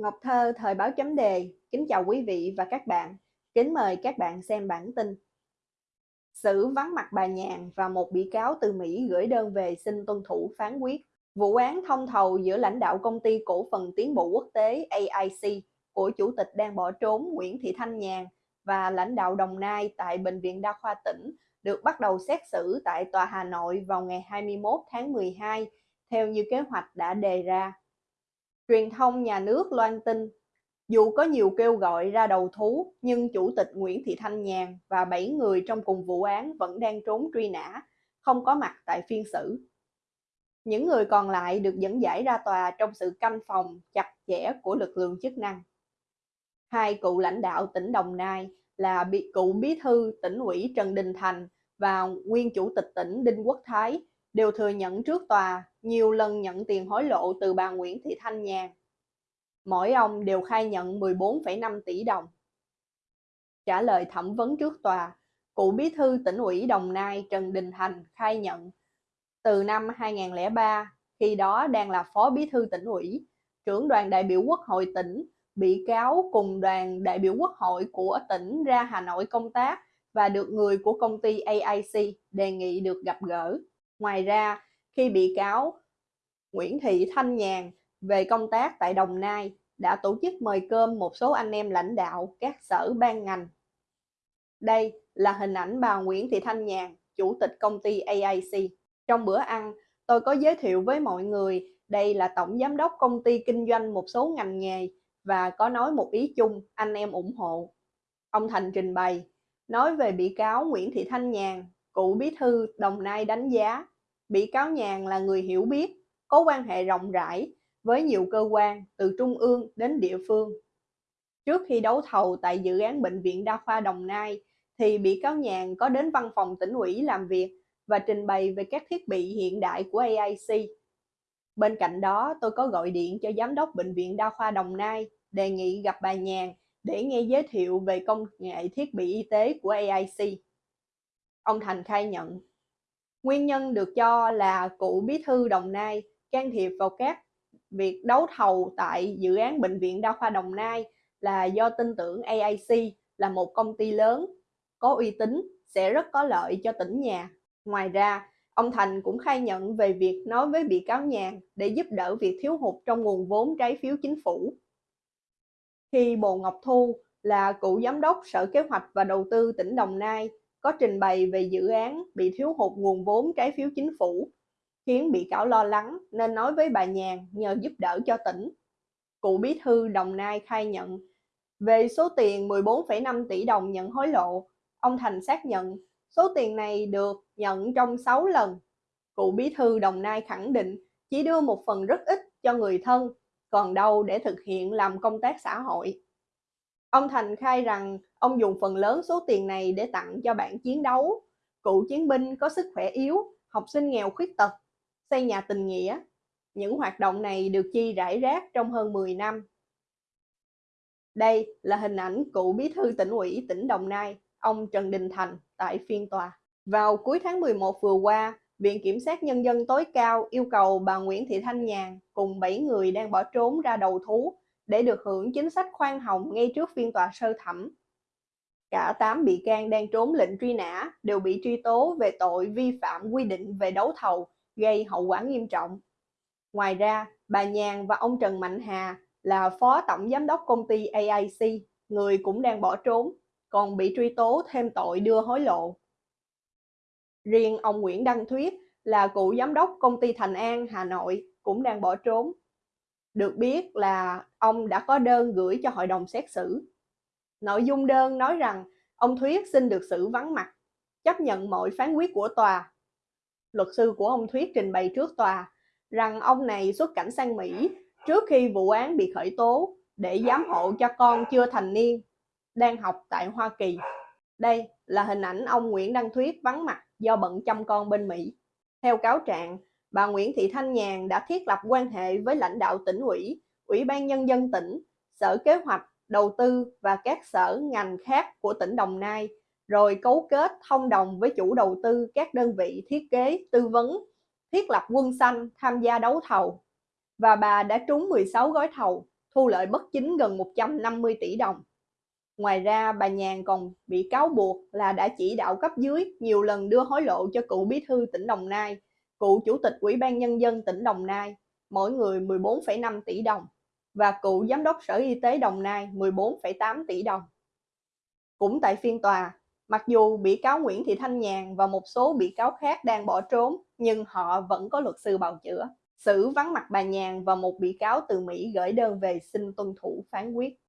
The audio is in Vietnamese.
Ngọc Thơ, Thời báo chấm đề, kính chào quý vị và các bạn. Kính mời các bạn xem bản tin. Xử vắng mặt bà Nhàn và một bị cáo từ Mỹ gửi đơn về xin tuân thủ phán quyết. Vụ án thông thầu giữa lãnh đạo công ty cổ phần tiến bộ quốc tế AIC của chủ tịch đang bỏ trốn Nguyễn Thị Thanh Nhàn và lãnh đạo Đồng Nai tại Bệnh viện Đa khoa tỉnh được bắt đầu xét xử tại Tòa Hà Nội vào ngày 21 tháng 12 theo như kế hoạch đã đề ra. Truyền thông nhà nước loan tin, dù có nhiều kêu gọi ra đầu thú, nhưng Chủ tịch Nguyễn Thị Thanh Nhàn và 7 người trong cùng vụ án vẫn đang trốn truy nã, không có mặt tại phiên xử. Những người còn lại được dẫn giải ra tòa trong sự canh phòng chặt chẽ của lực lượng chức năng. Hai cựu lãnh đạo tỉnh Đồng Nai là bị cựu bí thư tỉnh ủy Trần Đình Thành và nguyên chủ tịch tỉnh Đinh Quốc Thái đều thừa nhận trước tòa nhiều lần nhận tiền hối lộ từ bà Nguyễn Thị Thanh Nhàn. Mỗi ông đều khai nhận 14,5 tỷ đồng. Trả lời thẩm vấn trước tòa, cựu bí thư tỉnh ủy Đồng Nai Trần Đình Thành khai nhận từ năm 2003, khi đó đang là phó bí thư tỉnh ủy, trưởng đoàn đại biểu quốc hội tỉnh, bị cáo cùng đoàn đại biểu quốc hội của tỉnh ra Hà Nội công tác và được người của công ty AIC đề nghị được gặp gỡ. Ngoài ra, khi bị cáo Nguyễn Thị Thanh Nhàn về công tác tại Đồng Nai đã tổ chức mời cơm một số anh em lãnh đạo các sở ban ngành. Đây là hình ảnh bà Nguyễn Thị Thanh Nhàn, chủ tịch công ty AIC. Trong bữa ăn, tôi có giới thiệu với mọi người đây là tổng giám đốc công ty kinh doanh một số ngành nghề và có nói một ý chung anh em ủng hộ. Ông Thành trình bày, nói về bị cáo Nguyễn Thị Thanh Nhàn, cựu bí thư Đồng Nai đánh giá bị cáo Nhàn là người hiểu biết, có quan hệ rộng rãi với nhiều cơ quan từ trung ương đến địa phương. Trước khi đấu thầu tại dự án Bệnh viện Đa khoa Đồng Nai, thì bị cáo Nhàn có đến văn phòng tỉnh ủy làm việc và trình bày về các thiết bị hiện đại của AIC. Bên cạnh đó, tôi có gọi điện cho Giám đốc Bệnh viện Đa khoa Đồng Nai đề nghị gặp bà Nhàn để nghe giới thiệu về công nghệ thiết bị y tế của AIC. Ông Thành khai nhận Nguyên nhân được cho là cựu bí thư Đồng Nai can thiệp vào các việc đấu thầu tại dự án Bệnh viện Đa khoa Đồng Nai là do tin tưởng AIC là một công ty lớn, có uy tín, sẽ rất có lợi cho tỉnh nhà. Ngoài ra, ông Thành cũng khai nhận về việc nói với bị cáo Nhàn để giúp đỡ việc thiếu hụt trong nguồn vốn trái phiếu chính phủ. Khi Bồ Ngọc Thu là cựu giám đốc Sở Kế hoạch và Đầu tư tỉnh Đồng Nai có trình bày về dự án bị thiếu hụt nguồn vốn trái phiếu chính phủ, khiến bị cáo lo lắng nên nói với bà Nhàn nhờ giúp đỡ cho tỉnh. Cụ bí thư Đồng Nai khai nhận về số tiền 14,5 tỷ đồng nhận hối lộ, ông Thành xác nhận số tiền này được nhận trong 6 lần. Cụ bí thư Đồng Nai khẳng định chỉ đưa một phần rất ít cho người thân, còn đâu để thực hiện làm công tác xã hội. Ông Thành khai rằng ông dùng phần lớn số tiền này để tặng cho bạn chiến đấu, cựu chiến binh có sức khỏe yếu, học sinh nghèo khuyết tật, xây nhà tình nghĩa. Những hoạt động này được chi rải rác trong hơn 10 năm. Đây là hình ảnh cựu bí thư tỉnh ủy tỉnh Đồng Nai, ông Trần Đình Thành tại phiên tòa. Vào cuối tháng 11 vừa qua, Viện Kiểm sát Nhân dân tối cao yêu cầu bà Nguyễn Thị Thanh Nhàn cùng 7 người đang bỏ trốn ra đầu thú để được hưởng chính sách khoan hồng ngay trước phiên tòa sơ thẩm. Cả 8 bị can đang trốn lệnh truy nã đều bị truy tố về tội vi phạm quy định về đấu thầu gây hậu quả nghiêm trọng. Ngoài ra, bà Nhàn và ông Trần Mạnh Hà là phó tổng giám đốc công ty AIC, người cũng đang bỏ trốn, còn bị truy tố thêm tội đưa hối lộ. Riêng ông Nguyễn Đăng Thuyết là cựu giám đốc công ty Thành An, Hà Nội cũng đang bỏ trốn. Được biết là ông đã có đơn gửi cho hội đồng xét xử. Nội dung đơn nói rằng ông Thuyết xin được xử vắng mặt, chấp nhận mọi phán quyết của tòa. Luật sư của ông Thuyết trình bày trước tòa rằng ông này xuất cảnh sang Mỹ trước khi vụ án bị khởi tố để giám hộ cho con chưa thành niên đang học tại Hoa Kỳ. Đây là hình ảnh ông Nguyễn Đăng Thuyết vắng mặt do bận chăm con bên Mỹ. Theo cáo trạng, bà Nguyễn Thị Thanh Nhàn đã thiết lập quan hệ với lãnh đạo tỉnh ủy, ủy ban nhân dân tỉnh, sở kế hoạch, đầu tư và các sở ngành khác của tỉnh Đồng Nai, rồi cấu kết thông đồng với chủ đầu tư các đơn vị thiết kế, tư vấn, thiết lập quân xanh tham gia đấu thầu. Và bà đã trúng 16 gói thầu, thu lợi bất chính gần 150 tỷ đồng. Ngoài ra, bà Nhàn còn bị cáo buộc là đã chỉ đạo cấp dưới nhiều lần đưa hối lộ cho cựu bí thư tỉnh Đồng Nai, cựu chủ tịch Ủy ban Nhân dân tỉnh Đồng Nai, mỗi người 14,5 tỷ đồng, và cựu giám đốc Sở Y tế Đồng Nai 14,8 tỷ đồng. Cũng tại phiên tòa, mặc dù bị cáo Nguyễn Thị Thanh Nhàn và một số bị cáo khác đang bỏ trốn, nhưng họ vẫn có luật sư bào chữa. Xử vắng mặt bà Nhàn và một bị cáo từ Mỹ gửi đơn về xin tuân thủ phán quyết.